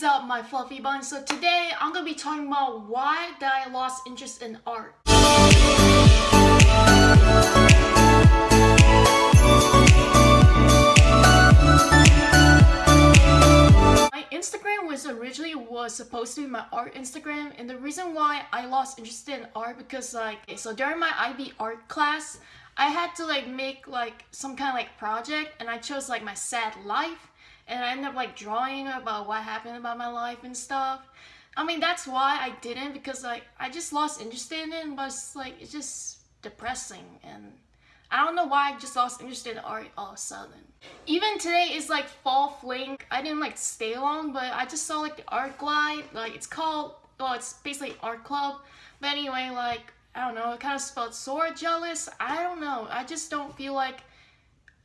is up my fluffy bun? So today I'm gonna be talking about why did I lost interest in art. My Instagram was originally was supposed to be my art Instagram and the reason why I lost interest in art because like so during my IB art class I had to like make like some kind of like project and I chose like my sad life and I end up like drawing about what happened about my life and stuff. I mean that's why I didn't because like I just lost interest in it but it's like it's just depressing and I don't know why I just lost interest in art all of a sudden. Even today is like fall fling. I didn't like stay long but I just saw like the art glide like it's called well it's basically art club but anyway like I don't know it kind of sort of jealous. I don't know I just don't feel like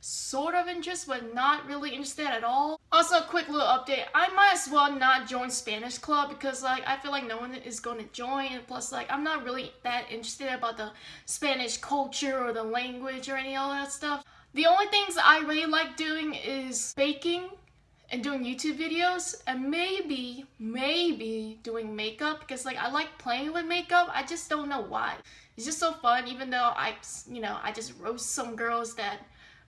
sort of interested but not really interested at all. Also, a quick little update. I might as well not join Spanish club because like I feel like no one is going to join and plus like I'm not really that interested about the Spanish culture or the language or any of that stuff. The only things I really like doing is baking and doing YouTube videos and maybe, maybe doing makeup because like I like playing with makeup. I just don't know why. It's just so fun even though I, you know, I just roast some girls that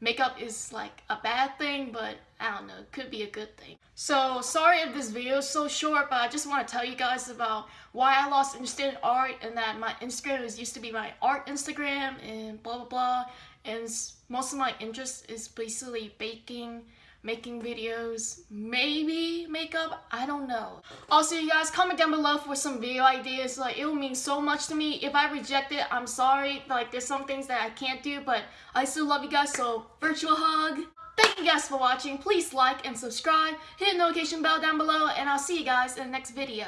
makeup is like a bad thing, but I don't know, it could be a good thing. So sorry if this video is so short, but I just want to tell you guys about why I lost interest in art and that my Instagram is used to be my art Instagram and blah blah blah. And most of my interest is basically baking making videos, maybe makeup, I don't know. Also, you guys, comment down below for some video ideas. Like, it will mean so much to me. If I reject it, I'm sorry. Like, there's some things that I can't do, but I still love you guys, so virtual hug. Thank you guys for watching. Please like and subscribe. Hit the notification bell down below, and I'll see you guys in the next video.